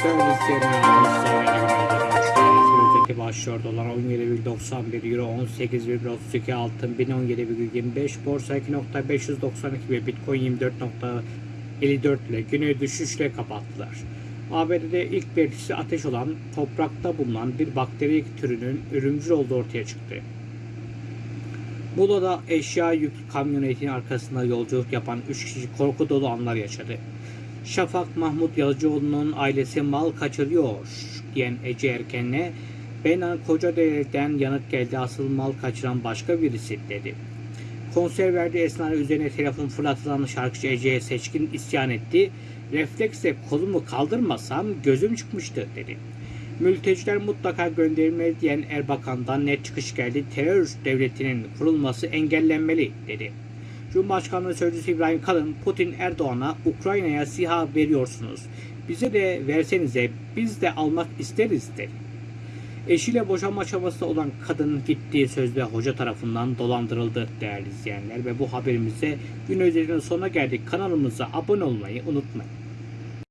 Özeti başlıyor. Dolar 17,91 Euro 18,32 altın 1017,25 borsa 2.592 ve Bitcoin 24.54 ile günü düşüşle kapattılar. ABD'de ilk belirtisi ateş olan toprakta bulunan bir bakteri türünün ölümcül olduğu ortaya çıktı. Muğla'da eşya yüklü kamyonetinin arkasında yolculuk yapan 3 kişi korku dolu anlar yaşadı. Şafak Mahmut Yazıcıoğlu'nun ailesi mal kaçırıyor diyen Ece Erken'le ben Kocadere'den yanıt geldi asıl mal kaçıran başka birisi dedi. Konser verdiği esnada üzerine telefon fırlatılan şarkıcı Ece'ye seçkin isyan etti. Refleksle kolumu kaldırmasam gözüm çıkmıştı dedi. Mülteciler mutlaka gönderilmeli diyen Erbakan'dan net çıkış geldi. Terör devletinin kurulması engellenmeli dedi. Cumhurbaşkanlığı Sözcüsü İbrahim Kalın, Putin Erdoğan'a Ukrayna'ya SİHA veriyorsunuz. Bize de versenize biz de almak isteriz dedi. Eşiyle boşanma çabasında olan kadın gittiği sözde hoca tarafından dolandırıldı değerli izleyenler. Ve bu haberimizde gün özelinin sonuna geldik. Kanalımıza abone olmayı unutmayın.